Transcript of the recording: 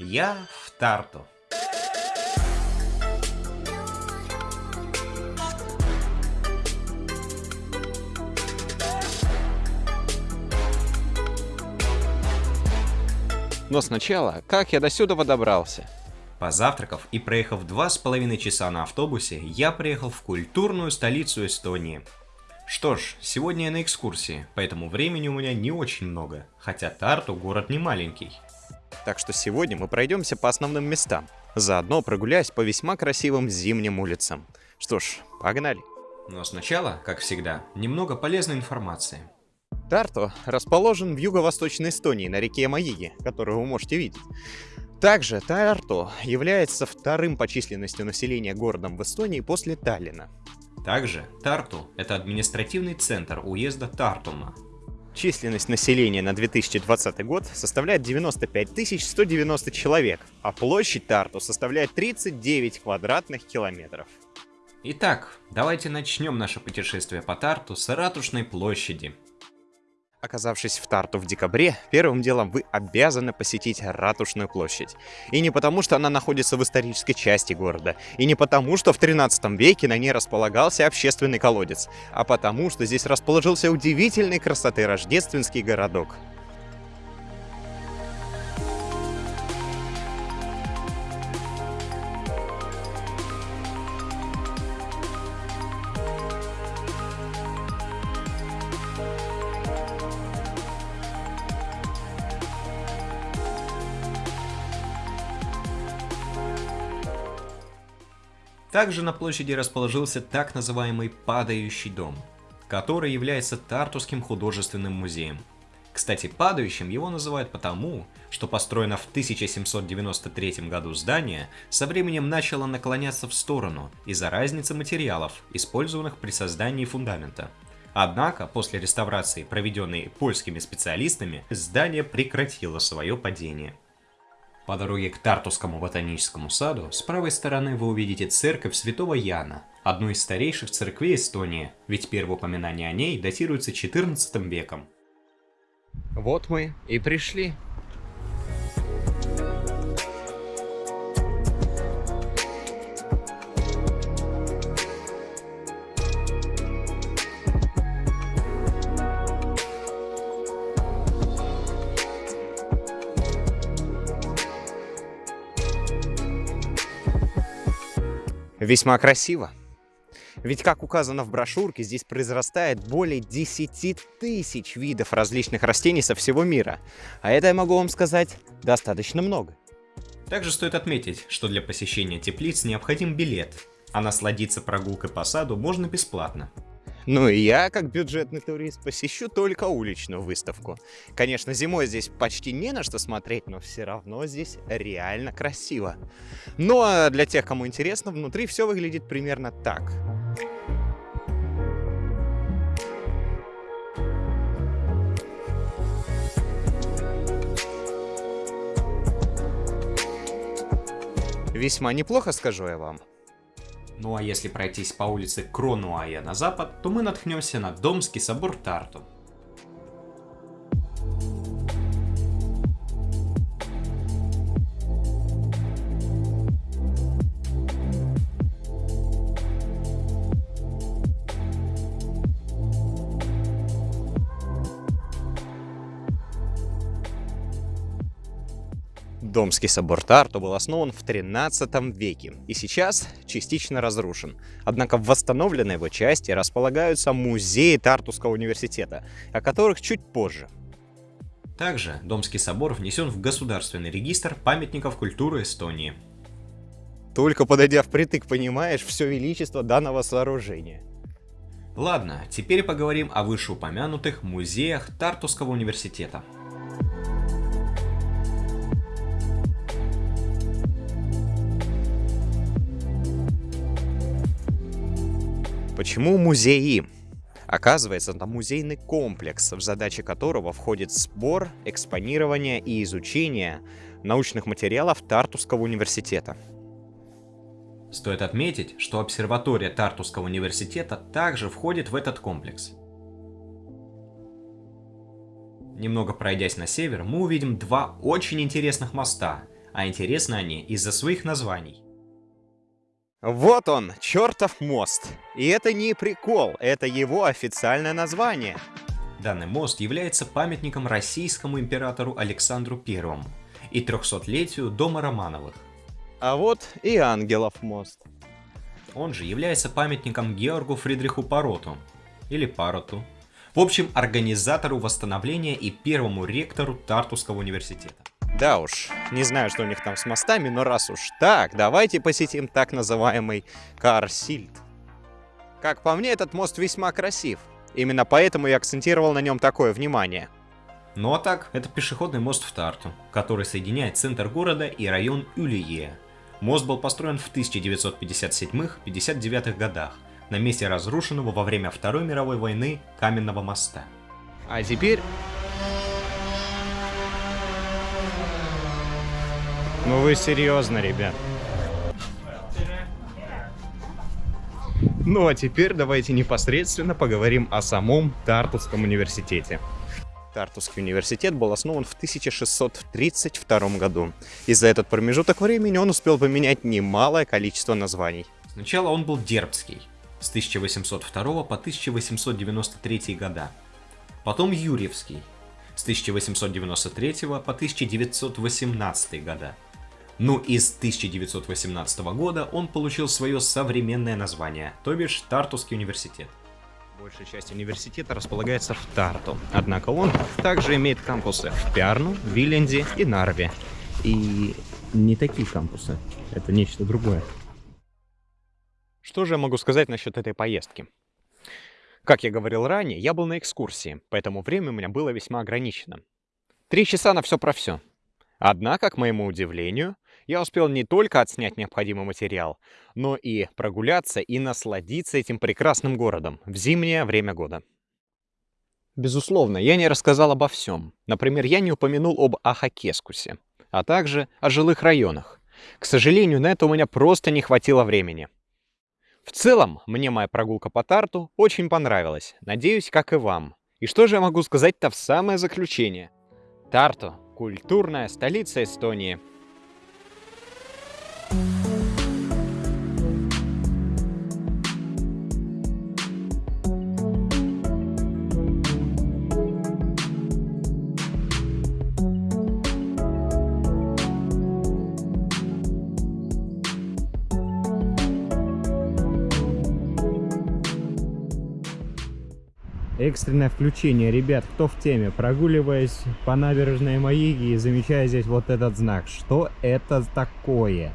Я в Тарту. Но сначала, как я до сюда добрался? Позавтракав и проехав два с половиной часа на автобусе, я приехал в культурную столицу Эстонии. Что ж, сегодня я на экскурсии, поэтому времени у меня не очень много, хотя Тарту город не маленький. Так что сегодня мы пройдемся по основным местам, заодно прогуляясь по весьма красивым зимним улицам. Что ж, погнали. Но сначала, как всегда, немного полезной информации. Тарту расположен в юго-восточной Эстонии на реке Маиги, которую вы можете видеть. Также Тарту является вторым по численности населения городом в Эстонии после Таллина. Также Тарту – это административный центр уезда Тартума. Численность населения на 2020 год составляет 95 190 человек, а площадь Тарту составляет 39 квадратных километров. Итак, давайте начнем наше путешествие по Тарту с Ратушной площади – Оказавшись в Тарту в декабре, первым делом вы обязаны посетить Ратушную площадь. И не потому, что она находится в исторической части города, и не потому, что в 13 веке на ней располагался общественный колодец, а потому, что здесь расположился удивительной красоты рождественский городок. Также на площади расположился так называемый «падающий дом», который является Тартусским художественным музеем. Кстати, падающим его называют потому, что построено в 1793 году здание со временем начало наклоняться в сторону из-за разницы материалов, использованных при создании фундамента. Однако, после реставрации, проведенной польскими специалистами, здание прекратило свое падение. По дороге к Тартусскому ботаническому саду с правой стороны вы увидите церковь Святого Яна, одну из старейших церквей Эстонии, ведь первое упоминание о ней датируется 14 веком. Вот мы и пришли. Весьма красиво. Ведь, как указано в брошюрке, здесь произрастает более 10 тысяч видов различных растений со всего мира. А это, я могу вам сказать, достаточно много. Также стоит отметить, что для посещения теплиц необходим билет, а насладиться прогулкой по саду можно бесплатно. Ну и я, как бюджетный турист, посещу только уличную выставку. Конечно, зимой здесь почти не на что смотреть, но все равно здесь реально красиво. Ну а для тех, кому интересно, внутри все выглядит примерно так. Весьма неплохо, скажу я вам. Ну а если пройтись по улице Кронуая на запад, то мы наткнемся на Домский собор Тарту. Домский собор Тарту был основан в 13 веке и сейчас частично разрушен. Однако в восстановленной его части располагаются музеи Тартусского университета, о которых чуть позже. Также Домский собор внесен в Государственный регистр памятников культуры Эстонии. Только подойдя впритык, понимаешь все величество данного сооружения. Ладно, теперь поговорим о вышеупомянутых музеях Тартусского университета. Почему музеи? Оказывается, это музейный комплекс, в задачи которого входит сбор, экспонирование и изучение научных материалов Тартусского университета. Стоит отметить, что обсерватория Тартусского университета также входит в этот комплекс. Немного пройдясь на север, мы увидим два очень интересных моста. а интересны они из-за своих названий. Вот он, чертов мост. И это не прикол, это его официальное название. Данный мост является памятником российскому императору Александру Первому и 300-летию дома Романовых. А вот и Ангелов мост. Он же является памятником Георгу Фридриху Пароту, или Пароту. В общем, организатору восстановления и первому ректору Тартусского университета. Да уж, не знаю, что у них там с мостами, но раз уж так, давайте посетим так называемый Карсильд. Как по мне, этот мост весьма красив. Именно поэтому я акцентировал на нем такое внимание. Ну а так, это пешеходный мост в Тарту, который соединяет центр города и район Юлие. Мост был построен в 1957-59 годах на месте разрушенного во время Второй мировой войны каменного моста. А теперь... Ну вы серьезно, ребят? Ну а теперь давайте непосредственно поговорим о самом Тартусском университете. Тартусский университет был основан в 1632 году, и за этот промежуток времени он успел поменять немалое количество названий. Сначала он был Дербский, с 1802 по 1893 года. Потом Юрьевский, с 1893 по 1918 года. Ну и с 1918 года он получил свое современное название, то бишь Тартусский университет. Большая часть университета располагается в Тарту, однако он также имеет кампусы в Пярну, Виленде и Нарве. И не такие кампусы, это нечто другое. Что же я могу сказать насчет этой поездки? Как я говорил ранее, я был на экскурсии, поэтому время у меня было весьма ограничено. Три часа на все про все. Однако, к моему удивлению, я успел не только отснять необходимый материал, но и прогуляться и насладиться этим прекрасным городом в зимнее время года. Безусловно, я не рассказал обо всем. Например, я не упомянул об Ахакескусе, а также о жилых районах. К сожалению, на это у меня просто не хватило времени. В целом, мне моя прогулка по Тарту очень понравилась. Надеюсь, как и вам. И что же я могу сказать-то в самое заключение? Тарту — культурная столица Эстонии. Экстренное включение, ребят, кто в теме? Прогуливаясь по набережной Маиги и замечая здесь вот этот знак. Что это такое?